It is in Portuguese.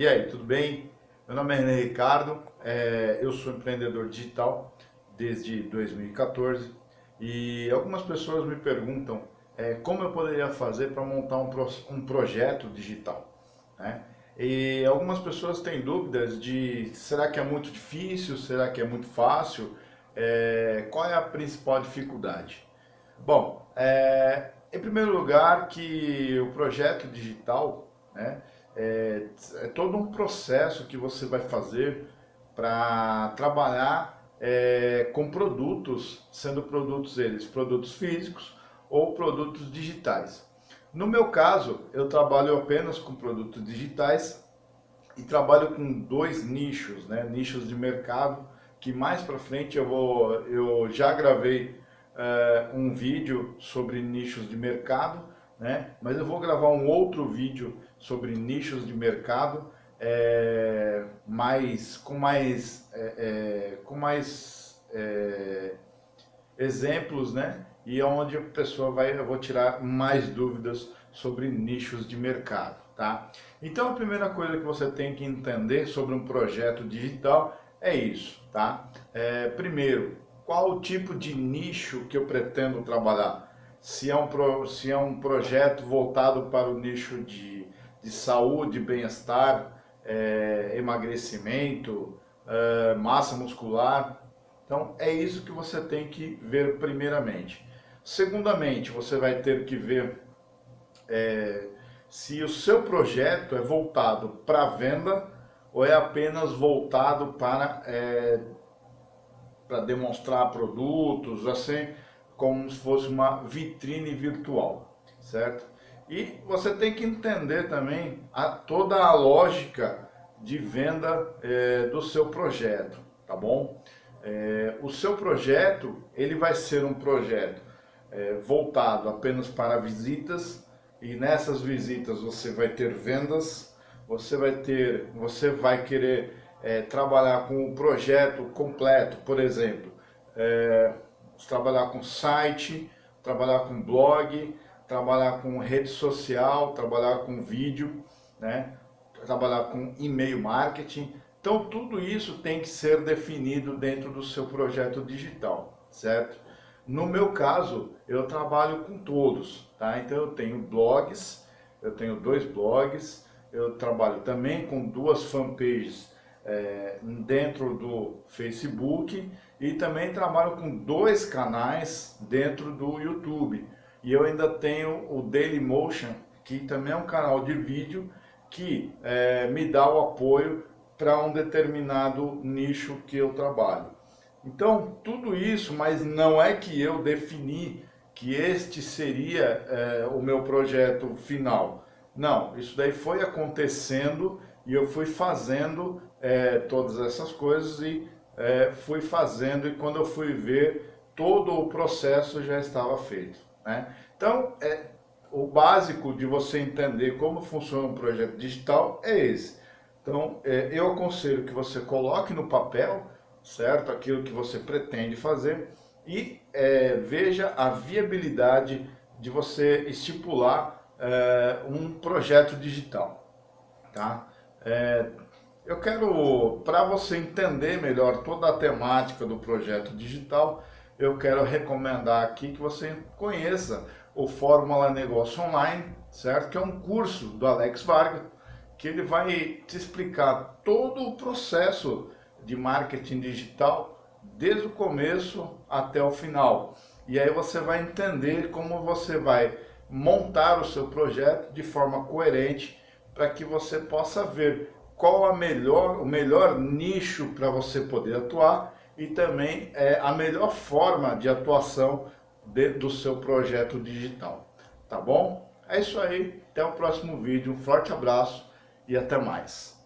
E aí, tudo bem? Meu nome é René Ricardo, é, eu sou empreendedor digital desde 2014 e algumas pessoas me perguntam é, como eu poderia fazer para montar um, pro, um projeto digital. Né? E algumas pessoas têm dúvidas de será que é muito difícil, será que é muito fácil, é, qual é a principal dificuldade? Bom, é, em primeiro lugar que o projeto digital né, é, é todo um processo que você vai fazer para trabalhar é, com produtos, sendo produtos eles produtos físicos ou produtos digitais. No meu caso, eu trabalho apenas com produtos digitais e trabalho com dois nichos, né? nichos de mercado, que mais para frente eu, vou, eu já gravei uh, um vídeo sobre nichos de mercado, né? mas eu vou gravar um outro vídeo sobre nichos de mercado, é, mais, com mais, é, é, com mais é, exemplos, né? E onde a pessoa vai, eu vou tirar mais dúvidas sobre nichos de mercado, tá? Então a primeira coisa que você tem que entender sobre um projeto digital é isso, tá? É, primeiro, qual o tipo de nicho que eu pretendo trabalhar? Se é um, pro, se é um projeto voltado para o nicho de de saúde, bem-estar, é, emagrecimento, é, massa muscular. Então é isso que você tem que ver primeiramente. Segundamente, você vai ter que ver é, se o seu projeto é voltado para venda ou é apenas voltado para, é, para demonstrar produtos, assim, como se fosse uma vitrine virtual, certo? E você tem que entender também a, toda a lógica de venda é, do seu projeto, tá bom? É, o seu projeto, ele vai ser um projeto é, voltado apenas para visitas e nessas visitas você vai ter vendas, você vai ter, você vai querer é, trabalhar com o projeto completo, por exemplo, é, trabalhar com site, trabalhar com blog, trabalhar com rede social, trabalhar com vídeo, né? trabalhar com e-mail marketing. Então tudo isso tem que ser definido dentro do seu projeto digital, certo? No meu caso, eu trabalho com todos, tá? Então eu tenho blogs, eu tenho dois blogs, eu trabalho também com duas fanpages é, dentro do Facebook e também trabalho com dois canais dentro do YouTube. E eu ainda tenho o Dailymotion, que também é um canal de vídeo que é, me dá o apoio para um determinado nicho que eu trabalho. Então, tudo isso, mas não é que eu defini que este seria é, o meu projeto final. Não, isso daí foi acontecendo e eu fui fazendo é, todas essas coisas e é, fui fazendo e quando eu fui ver, todo o processo já estava feito. Né? Então, é, o básico de você entender como funciona um projeto digital é esse. Então, é, eu aconselho que você coloque no papel, certo? Aquilo que você pretende fazer e é, veja a viabilidade de você estipular é, um projeto digital, tá? É, eu quero, para você entender melhor toda a temática do projeto digital, eu quero recomendar aqui que você conheça o Fórmula Negócio Online, certo? Que é um curso do Alex Vargas, que ele vai te explicar todo o processo de marketing digital, desde o começo até o final. E aí você vai entender como você vai montar o seu projeto de forma coerente para que você possa ver qual a melhor, o melhor nicho para você poder atuar e também é, a melhor forma de atuação de, do seu projeto digital. Tá bom? É isso aí, até o próximo vídeo, um forte abraço e até mais.